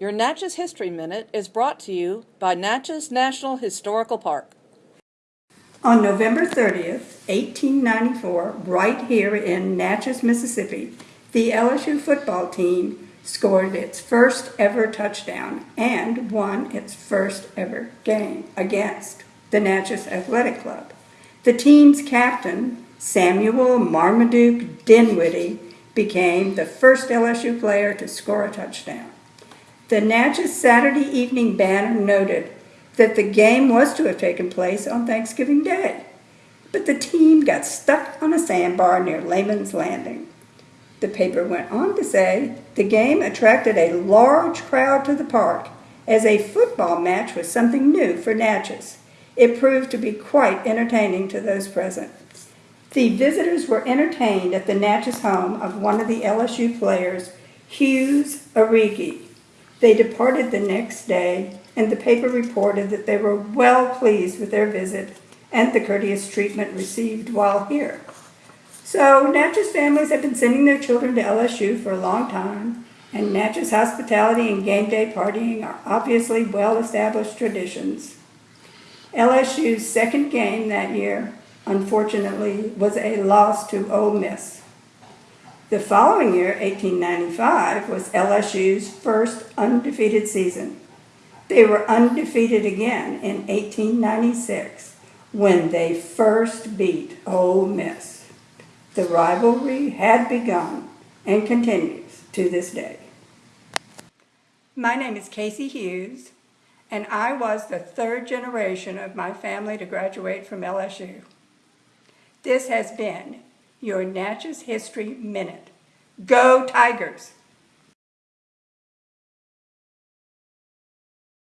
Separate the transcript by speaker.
Speaker 1: Your Natchez History Minute is brought to you by Natchez National Historical Park.
Speaker 2: On November 30th, 1894, right here in Natchez, Mississippi, the LSU football team scored its first ever touchdown and won its first ever game against the Natchez Athletic Club. The team's captain, Samuel Marmaduke Dinwiddie, became the first LSU player to score a touchdown. The Natchez Saturday Evening Banner noted that the game was to have taken place on Thanksgiving Day, but the team got stuck on a sandbar near Layman's Landing. The paper went on to say the game attracted a large crowd to the park as a football match was something new for Natchez. It proved to be quite entertaining to those present. The visitors were entertained at the Natchez home of one of the LSU players, Hughes Arrighi. They departed the next day, and the paper reported that they were well pleased with their visit and the courteous treatment received while here. So Natchez families have been sending their children to LSU for a long time, and Natchez hospitality and game day partying are obviously well-established traditions. LSU's second game that year, unfortunately, was a loss to Ole Miss. The following year, 1895, was LSU's first undefeated season. They were undefeated again in 1896 when they first beat Ole Miss. The rivalry had begun and continues to this day. My name is Casey Hughes, and I was the third generation of my family to graduate from LSU. This has been your Natchez History Minute. Go Tigers!